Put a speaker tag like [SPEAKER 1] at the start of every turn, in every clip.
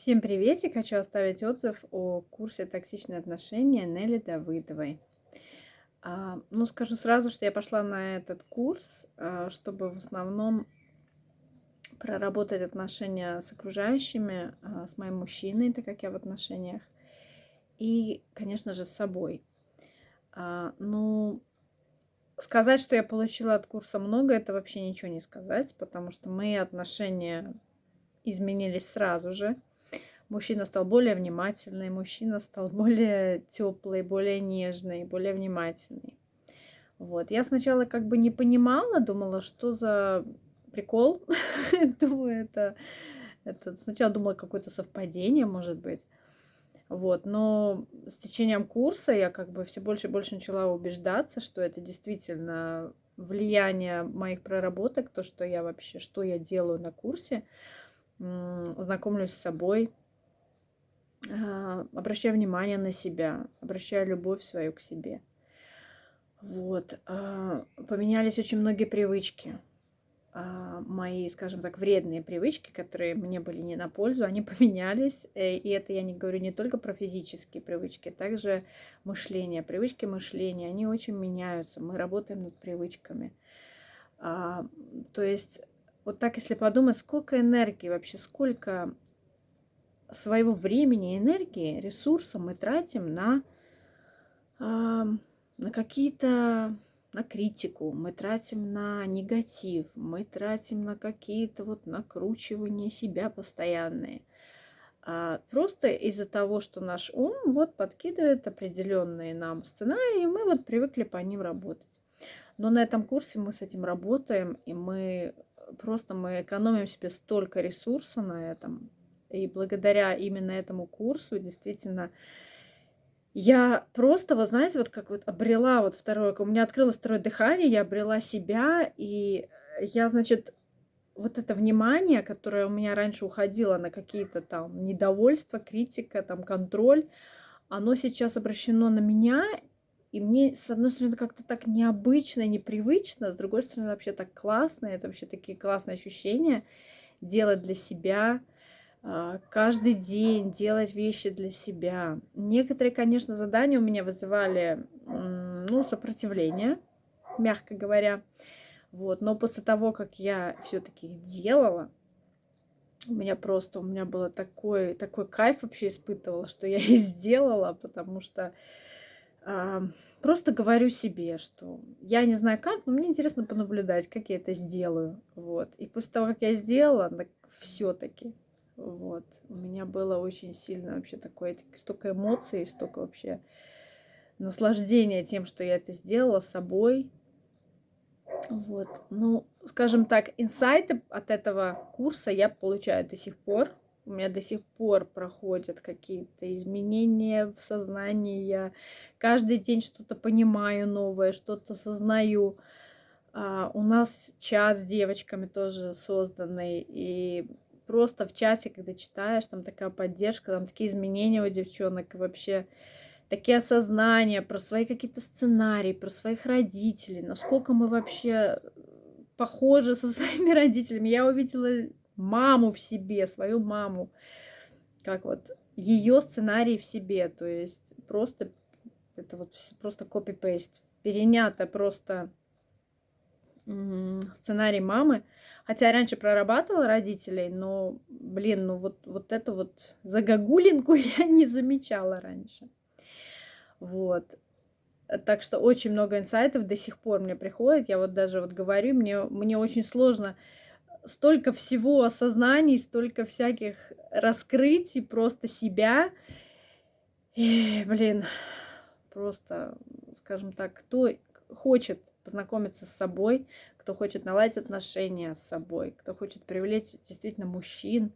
[SPEAKER 1] Всем приветик! Хочу оставить отзыв о курсе «Токсичные отношения» Нелли Давыдовой. А, ну, скажу сразу, что я пошла на этот курс, а, чтобы в основном проработать отношения с окружающими, а, с моим мужчиной, так как я в отношениях, и, конечно же, с собой. Ну, сказать, что я получила от курса много, это вообще ничего не сказать, потому что мои отношения изменились сразу же – Мужчина стал более внимательный, мужчина стал более теплый, более нежный, более внимательный. Вот. Я сначала как бы не понимала, думала, что за прикол. Думаю, это, это сначала думала какое-то совпадение, может быть. Вот, но с течением курса я как бы все больше и больше начала убеждаться, что это действительно влияние моих проработок, то, что я вообще, что я делаю на курсе, знакомлюсь с собой, а, обращаю внимание на себя, обращаю любовь свою к себе. Вот. А, поменялись очень многие привычки. А, мои, скажем так, вредные привычки, которые мне были не на пользу, они поменялись. Э, и это я не говорю не только про физические привычки, также мышление. Привычки мышления, они очень меняются. Мы работаем над привычками. То есть, вот так, если подумать, сколько энергии вообще, сколько своего времени, энергии, ресурса мы тратим на, на какие-то на критику, мы тратим на негатив, мы тратим на какие-то вот накручивания себя постоянные. А просто из-за того, что наш ум вот подкидывает определенные нам сценарии, мы вот привыкли по ним работать. Но на этом курсе мы с этим работаем, и мы просто мы экономим себе столько ресурса на этом, и благодаря именно этому курсу действительно я просто, вот знаете, вот как вот обрела вот второе, у меня открылось второе дыхание, я обрела себя, и я, значит, вот это внимание, которое у меня раньше уходило на какие-то там недовольства, критика, там контроль, оно сейчас обращено на меня, и мне, с одной стороны, как-то так необычно, непривычно, с другой стороны, вообще так классно, это вообще такие классные ощущения делать для себя, каждый день делать вещи для себя. Некоторые, конечно, задания у меня вызывали ну, сопротивление, мягко говоря. Вот. Но после того, как я все-таки их делала, у меня просто, у меня было такой, такой кайф вообще испытывала, что я их сделала, потому что э, просто говорю себе, что я не знаю как, но мне интересно понаблюдать, как я это сделаю. Вот. И после того, как я сделала, все-таки вот. У меня было очень сильно вообще такое, столько эмоций, столько вообще наслаждения тем, что я это сделала собой. Вот. Ну, скажем так, инсайты от этого курса я получаю до сих пор. У меня до сих пор проходят какие-то изменения в сознании. Я каждый день что-то понимаю новое, что-то сознаю. А, у нас чат с девочками тоже созданный. И просто в чате, когда читаешь, там такая поддержка, там такие изменения у девчонок, и вообще такие осознания про свои какие-то сценарии, про своих родителей, насколько мы вообще похожи со своими родителями. Я увидела маму в себе, свою маму, как вот ее сценарий в себе, то есть просто это вот просто копи-пейст, перенято просто сценарий мамы. Хотя я раньше прорабатывала родителей, но, блин, ну вот, вот эту вот загогулинку я не замечала раньше. Вот. Так что очень много инсайтов до сих пор мне приходит. Я вот даже вот говорю, мне, мне очень сложно столько всего осознаний, столько всяких раскрытий просто себя. И, блин, просто, скажем так, кто хочет познакомиться с собой, кто хочет наладить отношения с собой, кто хочет привлечь действительно мужчин,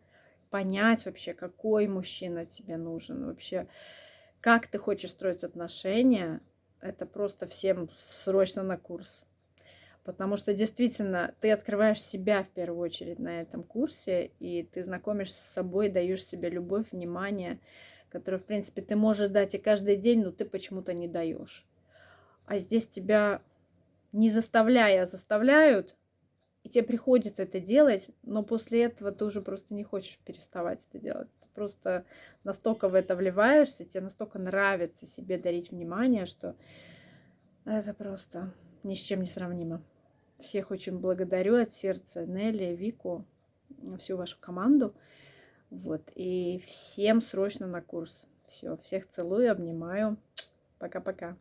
[SPEAKER 1] понять вообще, какой мужчина тебе нужен, вообще, как ты хочешь строить отношения, это просто всем срочно на курс. Потому что действительно ты открываешь себя в первую очередь на этом курсе, и ты знакомишься с собой, даешь себе любовь, внимание, которое, в принципе, ты можешь дать и каждый день, но ты почему-то не даешь. А здесь тебя не заставляя, заставляют, и тебе приходится это делать, но после этого ты уже просто не хочешь переставать это делать. просто настолько в это вливаешься, тебе настолько нравится себе дарить внимание, что это просто ни с чем не сравнимо. Всех очень благодарю от сердца Нелли, Вику, всю вашу команду. Вот. И всем срочно на курс. Все, всех целую, обнимаю. Пока-пока.